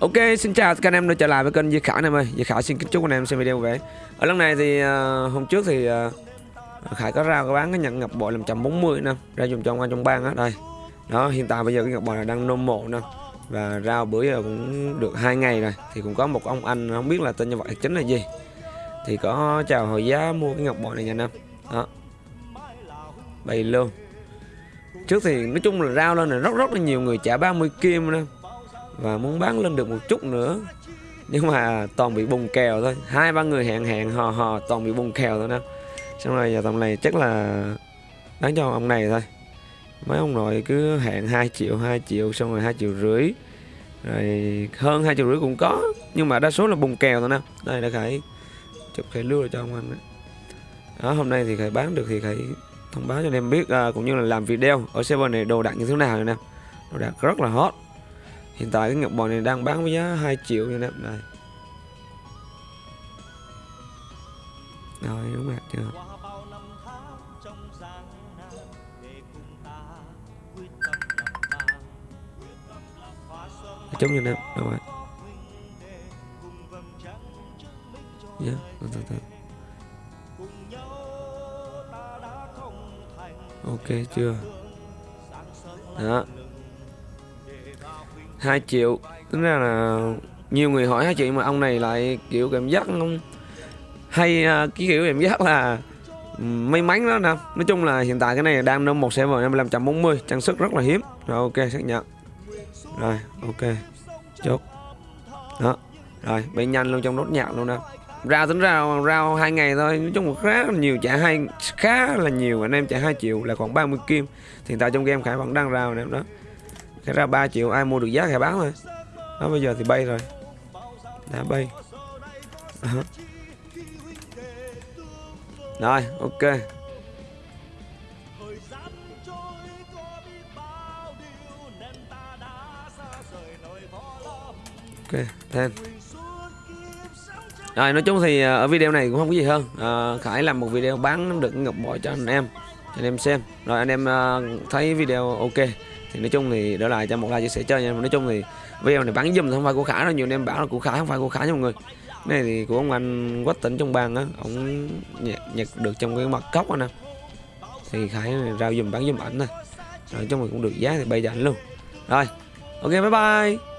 Ok, xin chào các anh em đã trở lại với kênh Di Khả anh em ơi. Di Khả xin kính chúc anh em xem video về. Ở lần này thì uh, hôm trước thì uh, Khải có ra có bán cái nhận ngọc bội làm 140 nè, ra dùng trong anh trong bang á đây. Đó, hiện tại bây giờ cái ngọc bội này đang nôm mộ nè. Và ra bữa giờ cũng được hai ngày rồi thì cũng có một ông anh không biết là tên nhân vật chính là gì. Thì có chào hồi giá mua cái ngọc bội này nha anh em. Đó. Bày luôn. Trước thì nói chung là rao lên là rất rất là nhiều người trả 30 kim nè và muốn bán lên được một chút nữa. Nhưng mà toàn bị bùng kèo thôi. Hai ba người hẹn hẹn hò hò toàn bị bùng kèo thôi nè. Xong rồi giờ tầm này chắc là bán cho ông này thôi. Mấy ông nội cứ hẹn 2 triệu 2 triệu xong rồi hai triệu rưỡi. Rồi hơn hai triệu rưỡi cũng có. Nhưng mà đa số là bùng kèo thôi nè. Đây đã khải chụp khải lưu cho ông anh đó. đó hôm nay thì khải bán được thì khải thông báo cho anh em biết à, cũng như là làm video ở server này đồ đạc như thế nào này nè. Đồ đạc rất là hot. Hiện tại cái ngọc bò này đang bán với giá 2 triệu nha em Đây. Rồi, đúng mặt chưa. Chống như em Đâu rồi. Dạ từ từ từ. Ok, chưa. Đó. 2 triệu. Tính ra là nhiều người hỏi 2 triệu mà ông này lại kiểu cảm giác không hay à, cái kiểu cảm giác là may mắn đó nè. Nói chung là hiện tại cái này đang nâng một server 5540 trang sức rất là hiếm. Rồi, ok, xác nhận. Rồi, ok. Chốt. Đó. Rồi, bay nhanh luôn trong nốt nhạc luôn nè. Ra tính ra rao hai ngày thôi. Nói chung là khá là nhiều, trả hai, khá là nhiều. Anh em trả 2 triệu là còn 30 kim. Hiện tại trong game khải vẫn đang rao nè. Đó cái ra 3 triệu ai mua được giá thì bán thôi. Đó bây giờ thì bay rồi. Đã bay. Đó. rồi ok. Ok thêm rồi nói chung thì ờ, ở video này cũng không có gì hơn. À, Khải làm một video bán được ngọc bội cho anh em cho anh em xem. Rồi anh em uh, thấy video ok thì nói chung thì đỡ lại cho một like chia sẻ chơi nha. Nói chung thì video này bắn dùm không phải của khả đâu nhiều anh em bảo là của khả không phải của khả nha mọi người. Này thì của ông anh quách tỉnh trong bang á ông nhặt, nhặt được trong cái mặt cốc anh nè. Thì khải rao dùm bán dùm ảnh nè. Nói chung thì cũng được giá thì bây giờ ảnh luôn. Rồi ok bye bye.